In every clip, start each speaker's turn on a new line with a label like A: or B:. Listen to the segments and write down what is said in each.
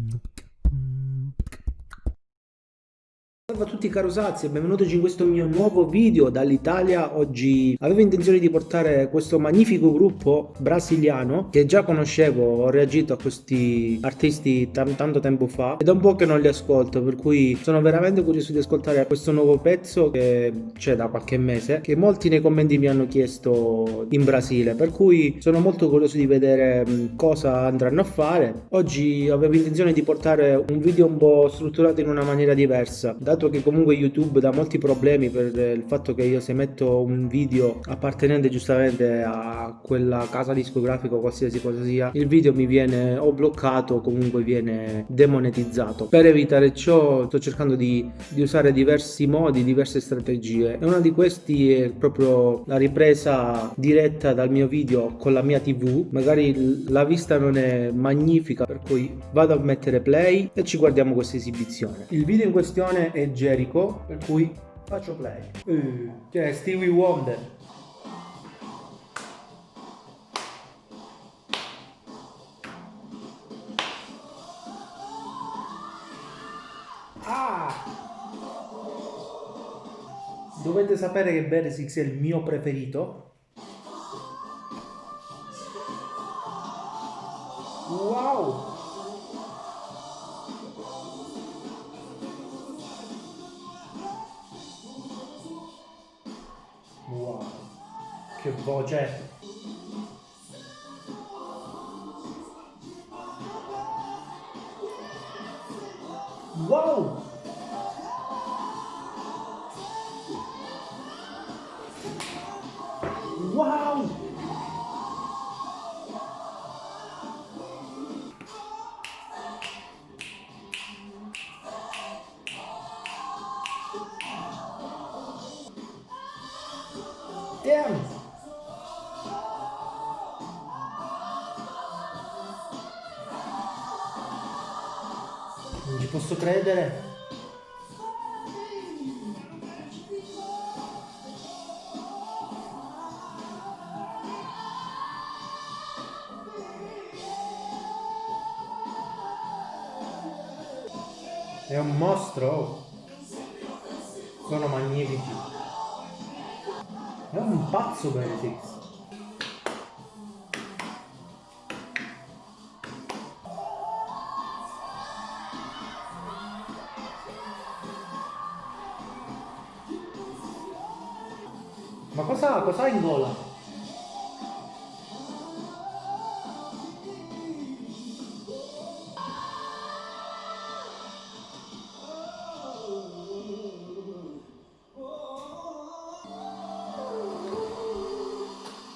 A: Mm-hmm. Salve a tutti caro Sazi e benvenuti in questo mio nuovo video dall'Italia. Oggi avevo intenzione di portare questo magnifico gruppo brasiliano che già conoscevo, ho reagito a questi artisti tanto tempo fa ed è un po' che non li ascolto per cui sono veramente curioso di ascoltare questo nuovo pezzo che c'è da qualche mese che molti nei commenti mi hanno chiesto in Brasile per cui sono molto curioso di vedere cosa andranno a fare. Oggi avevo intenzione di portare un video un po' strutturato in una maniera diversa dato dato che comunque YouTube dà molti problemi per il fatto che io se metto un video appartenente giustamente a quella casa discografica o qualsiasi cosa sia, il video mi viene o bloccato o comunque viene demonetizzato. Per evitare ciò sto cercando di, di usare diversi modi, diverse strategie e una di questi è proprio la ripresa diretta dal mio video con la mia tv, magari la vista non è magnifica per cui vado a mettere play e ci guardiamo questa esibizione. Il video in questione è Jericho, per cui faccio play. Uh, cioè Stevie Wonder. Ah! Dovete sapere che Beresix è il mio preferito. Wow! Che voce! Wow! Wow! Damn! Non ci posso credere. È un mostro. Sono magnifici. È un pazzo Benedix. Ma cosa, cosa in gola?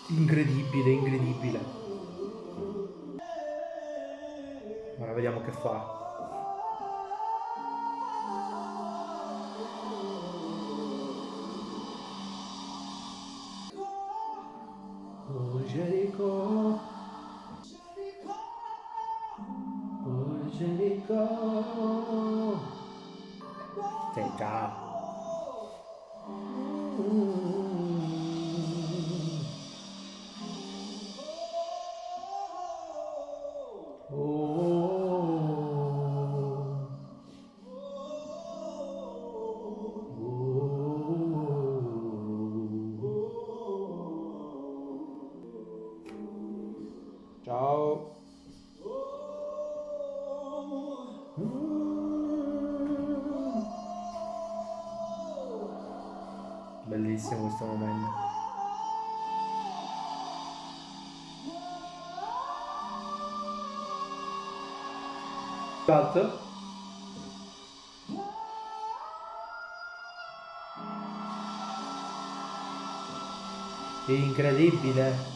A: Incredibile, incredibile. Ora vediamo che fa. Jericho. Oh, Jericho. Take off. Ciao. Bellissimo questo momento. Cut. Incredibile.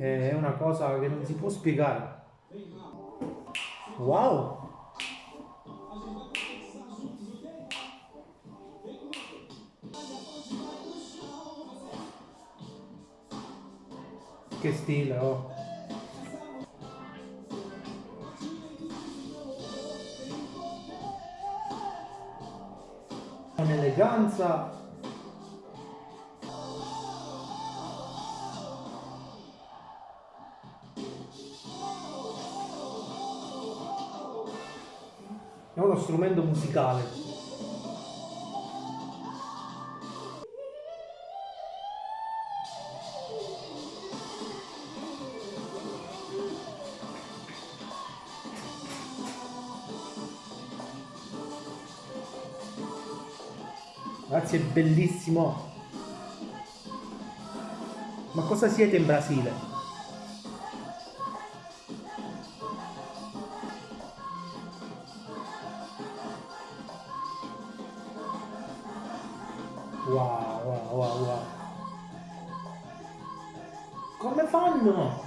A: È una cosa che non si può spiegare. Wow! Che stile, oh! Un'eleganza è uno strumento musicale. Ragazzi è bellissimo. Ma cosa siete in Brasile? Wow, wow, wow, wow. Come fanno?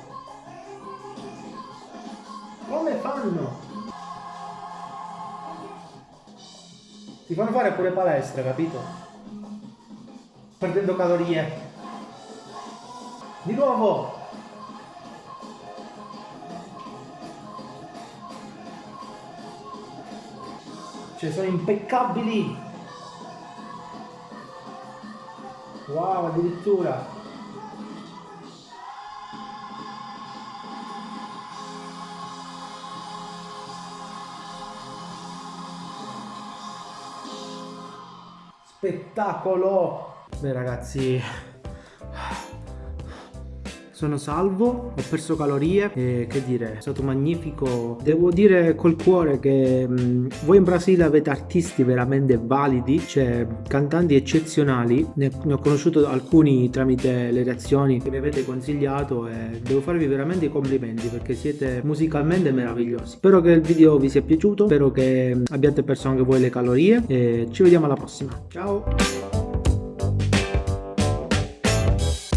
A: Come fanno? Ti fanno fare pure palestra, capito? Perdendo calorie. Di nuovo! Cioè sono impeccabili! Wow, addirittura. Spettacolo! Beh ragazzi, sono salvo, ho perso calorie e che dire, è stato magnifico. Devo dire col cuore che mh, voi in Brasile avete artisti veramente validi, cioè cantanti eccezionali, ne, ne, ho conosciuto alcuni tramite le reazioni che mi avete consigliato e devo farvi veramente i complimenti perché siete musicalmente meravigliosi. Spero che il video vi sia piaciuto, spero che abbiate perso anche voi le calorie e ci vediamo alla prossima. Ciao!